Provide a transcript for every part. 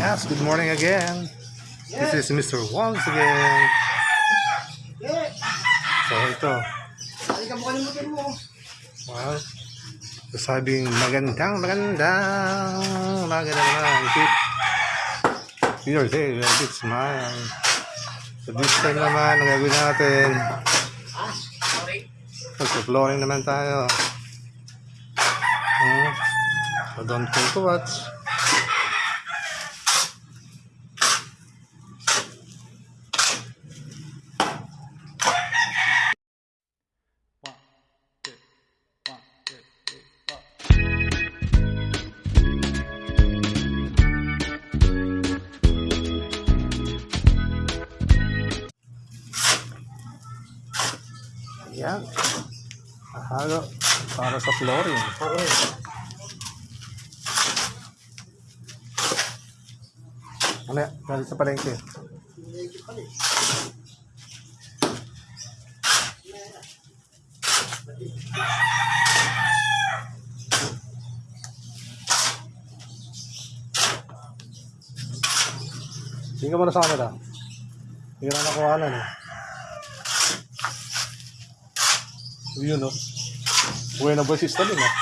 Yes, good morning again. This is Mr. Once again. So ito, Halika mo kalimutan mo. well, sabing magandang, magandang, magandang naman. Keep your day, a bit smile. So this time naman, ang gagawin natin, magpa-flooring naman tayo. Hmm. So don't think to watch. Ahalo para sa flooring. Ano yan? Galing sa palengke. Hindi ka muna sa kanila. Hindi na nakuhanan eh. Yun no. Uwi na ba si Stalin ah?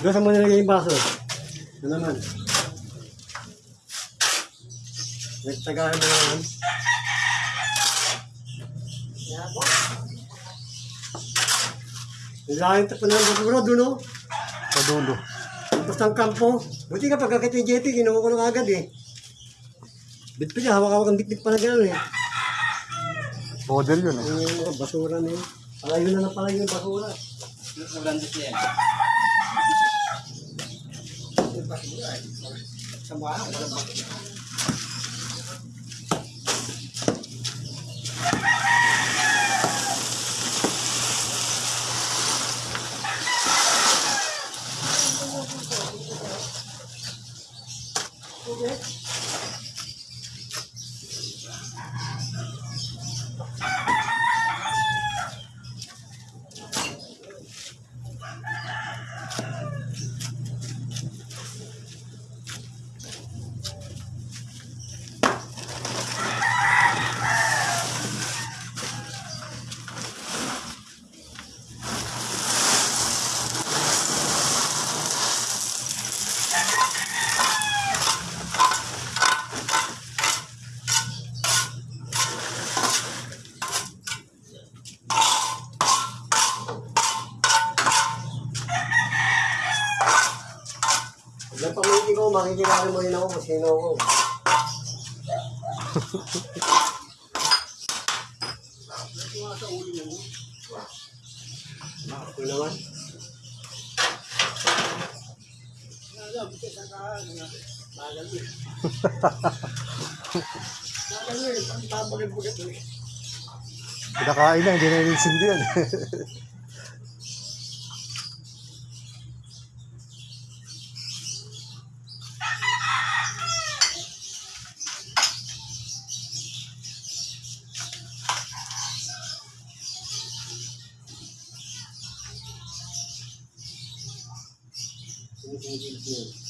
Doon sa mo nilagay yung baso. Ano naman? Nagtagahan mo naman. Nilahin pa na ng siguro doon, no? Sa dulo. Tapos ng kampo. Buti ka pagkakit yung JP, kinuha ko lang agad eh. Bit pa niya, hawak-hawak ang bit-bit pa na gano'n eh. Model yun eh. Yung mga basura na yun. Palayo na na palayo yung basura. Ilang pamilya ko, makikilala mo rin ako kung sino ako. Ako naman. Pinakain na, hindi na ninsindi yan. o povo de Deus.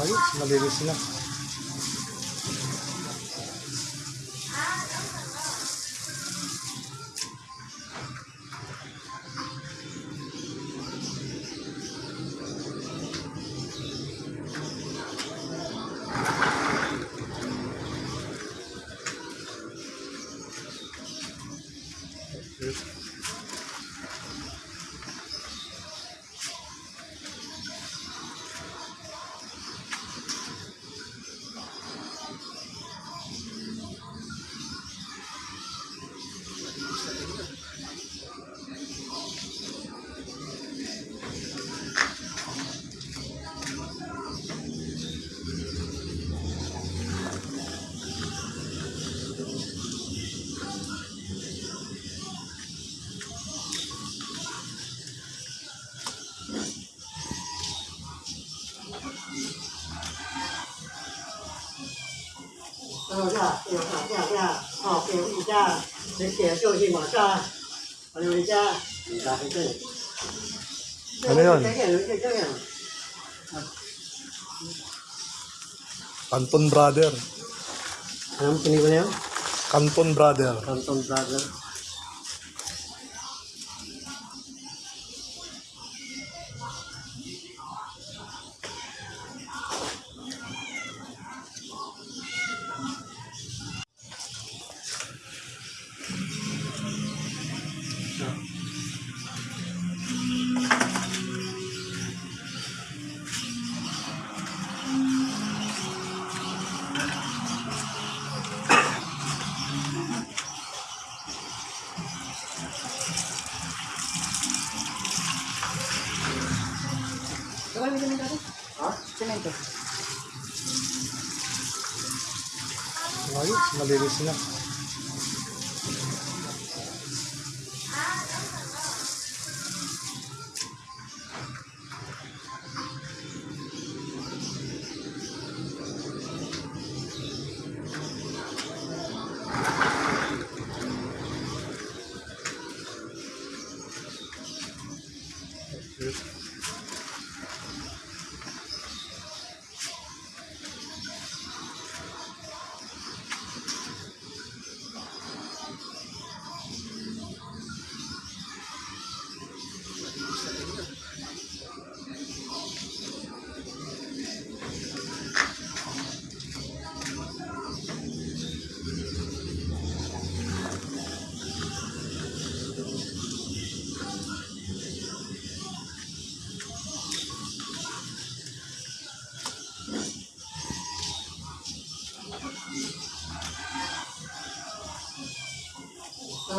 Ayos, malinis na. Ano ya, ya, ya, ya, oh, okay, ulit ya. Sige, ito, si Masa. Ano ulit ya? Ang sakit eh. Ano yun? Sige, ulit ya, yan. Canton Brother. Anong pinigil na yun? Canton Brother. Canton Brother. Ayos, malinis na.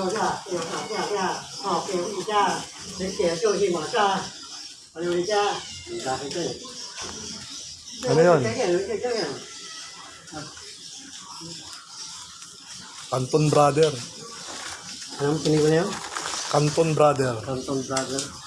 Ano ya, ya, ya, ya, oh, okay, ulit ya. Sige, ito, si Masa. Ano ulit ya? Ang sakit eh. Ano yun? Sige, ulit ya, yan. Canton Brother. Anong pinigil na yun? Canton Brother. Canton Brother.